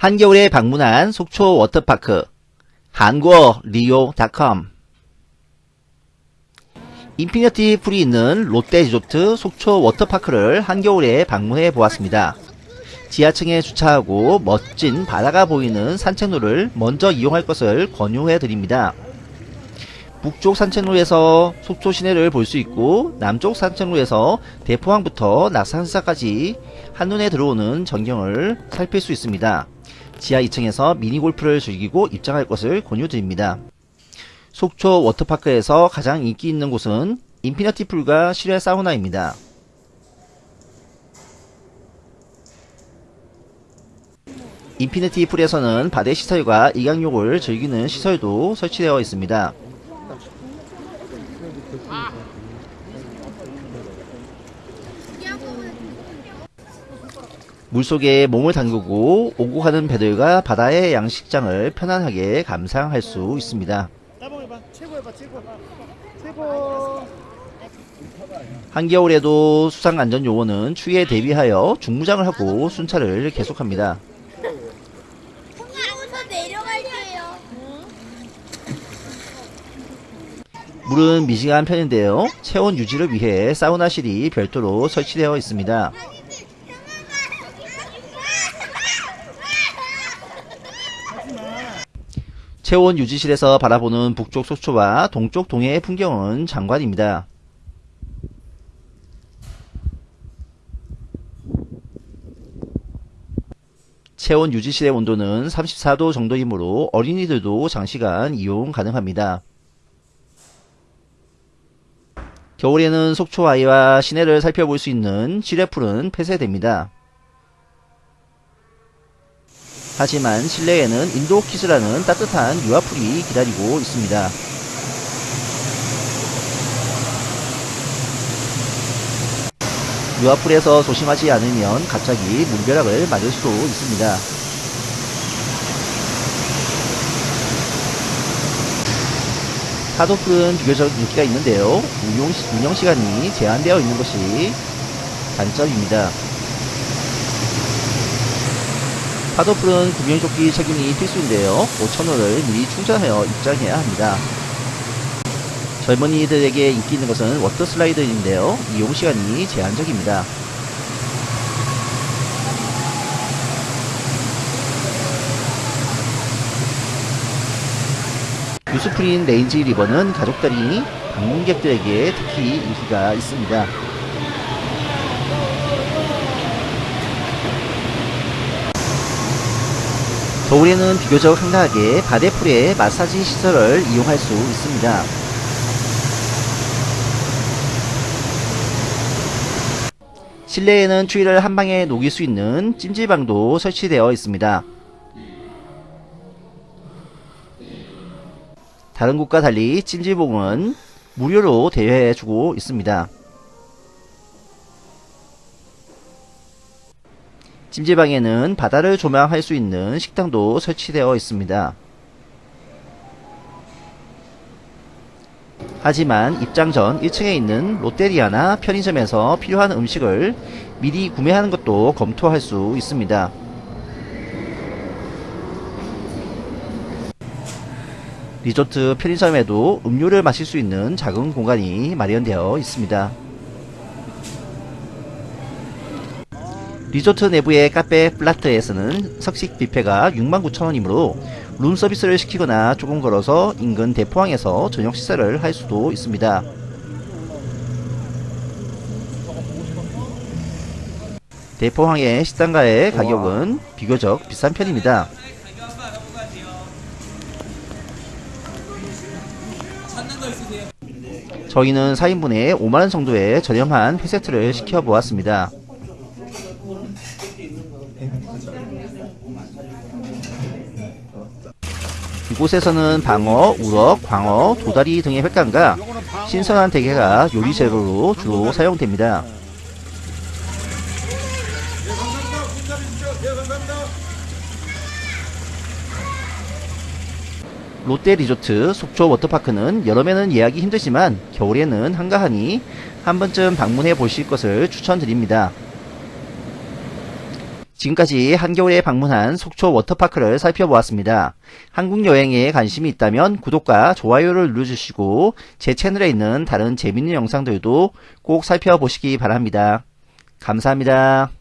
한겨울에 방문한 속초 워터파크 한국어 리오.com infinity pool이 있는 롯데 리조트 속초 워터파크를 한겨울에 방문해 보았습니다. 지하층에 주차하고 멋진 바다가 보이는 산책로를 먼저 이용할 것을 권유해 드립니다. 북쪽 산책로에서 속초 시내를 볼 수 있고 남쪽 산책로에서 대포항부터 낙산사까지 한눈에 들어오는 전경을 살필 수 있습니다. 지하 2층에서 미니골프를 즐기고 입장할 것을 권유드립니다. 속초 워터파크에서 가장 인기 있는 곳은 infinity pool과 실외 사우나입니다. infinity pool에서는 바대 시설과 일광욕을 즐기는 시설도 설치되어 있습니다. 물속에 몸을 담그고 오고 가는 배들과 바다의 양식장을 편안하게 감상할 수 있습니다. 한겨울에도 수상안전요원은 추위에 대비하여 중무장을 하고 순찰을 계속합니다. 물은 미지근한 편인데요. 체온 유지를 위해 사우나실이 별도로 설치되어 있습니다. 체온 유지실에서 바라보는 북쪽 속초와 동쪽 동해의 풍경은 장관입니다. 체온 유지실의 온도는 34도 정도이므로 어린이들도 장시간 이용 가능합니다. 겨울에는 속초 아이와 시내를 살펴볼 수 있는 실외풀은 폐쇄됩니다. 하지만 실내에는 인도키즈라는 따뜻한 유아풀이 기다리고 있습니다. 유아풀에서 조심하지 않으면 갑자기 물벼락을 맞을 수도 있습니다. 파도풀은 비교적 인기가 있는데요. 운용, 운영 시간이 제한되어 있는 것이 단점입니다. 파도풀은 구명조끼 착용이 필수인데요. 5,000원을 미리 충전하여 입장해야 합니다. 젊은이들에게 인기 있는 것은 water slide인데요. 이용 시간이 제한적입니다. 유수풀인 lazy river는 가족들이 방문객들에게 특히 인기가 있습니다. 겨울에는 비교적 한가하게 바데풀의 마사지 시설을 이용할 수 있습니다. 실내에는 추위를 한방에 녹일 수 있는 찜질방도 설치되어 있습니다. 다른 곳과 달리 찜질봉은 무료로 대여해주고 있습니다. 찜질방에는 바다를 조망할 수 있는 식당도 설치되어 있습니다. 하지만 입장 전 1층에 있는 롯데리아나 편의점에서 필요한 음식을 미리 구매하는 것도 검토할 수 있습니다. 리조트 편의점에도 음료를 마실 수 있는 작은 공간이 마련되어 있습니다. 리조트 내부의 카페 플라트에서는 석식 뷔페가 69,000원이므로 룸 서비스를 시키거나 조금 걸어서 인근 대포항에서 저녁 식사를 할 수도 있습니다. 대포항의 식당가의 가격은 비교적 비싼 편입니다. 저희는 4인분에 5만원 정도의 저렴한 회세트를 시켜보았습니다. 이곳에서는 방어, 우럭, 광어, 도다리 등의 횟감과 신선한 대게가 요리 재료로 주로 사용됩니다. 롯데 리조트 속초 워터파크는 여름에는 예약이 힘들지만 겨울에는 한가하니 한 번쯤 방문해 보실 것을 추천드립니다. 지금까지 한겨울에 방문한 속초 워터파크를 살펴보았습니다. 한국 여행에 관심이 있다면 구독과 좋아요를 눌러주시고 제 채널에 있는 다른 재밌는 영상들도 꼭 살펴보시기 바랍니다. 감사합니다.